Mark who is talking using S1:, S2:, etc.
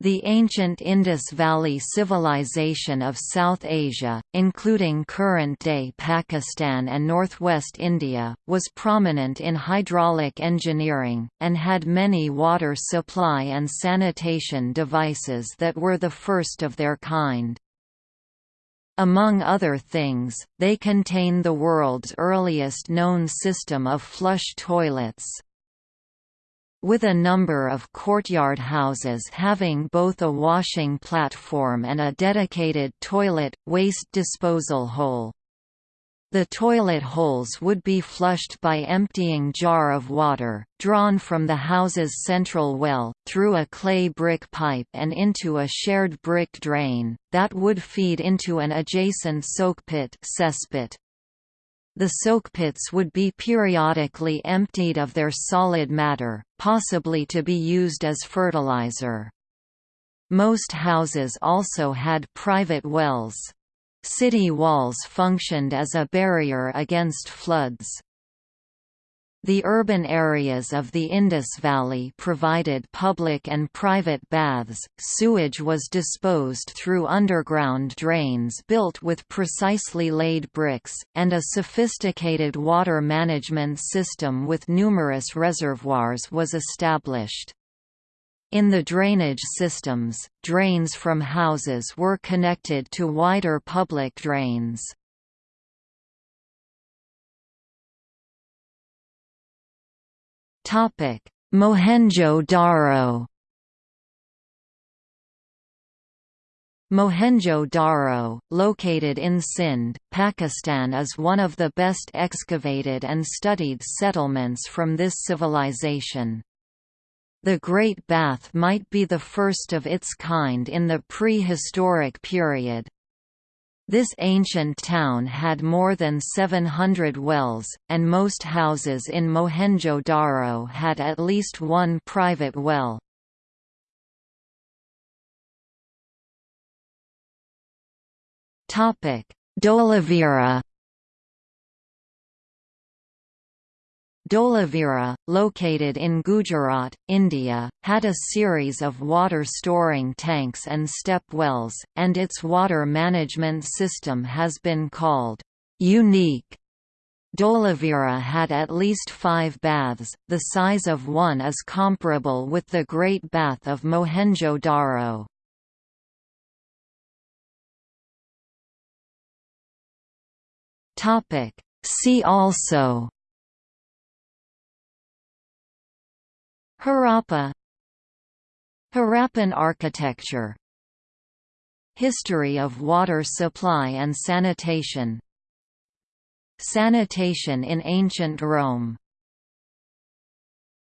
S1: The ancient Indus Valley Civilization of South Asia, including current-day Pakistan and northwest India, was prominent in hydraulic engineering, and had many water supply and sanitation devices that were the first of their kind. Among other things, they contain the world's earliest known system of flush toilets. With a number of courtyard houses having both a washing platform and a dedicated toilet, waste disposal hole. The toilet holes would be flushed by emptying jar of water, drawn from the house's central well, through a clay brick pipe and into a shared brick drain, that would feed into an adjacent soakpit cesspit. The soak pits would be periodically emptied of their solid matter, possibly to be used as fertilizer. Most houses also had private wells. City walls functioned as a barrier against floods. The urban areas of the Indus Valley provided public and private baths. Sewage was disposed through underground drains built with precisely laid bricks, and a sophisticated water management system with numerous reservoirs was established. In the drainage systems, drains from houses were connected to wider public drains. Mohenjo-Daro. Mohenjo-Daro, located in Sindh, Pakistan is one of the best excavated and studied settlements from this civilization. The Great Bath might be the first of its kind in the prehistoric period. This ancient town had more than 700 wells, and most houses in Mohenjo-Daro had at least one private well. Dholavira Dholavira, located in Gujarat, India, had a series of water storing tanks and step wells, and its water management system has been called unique. Dholavira had at least five baths, the size of one is comparable with the Great Bath of Mohenjo-Daro. See also Harappa. Harappan architecture. History of water supply and sanitation. Sanitation in ancient Rome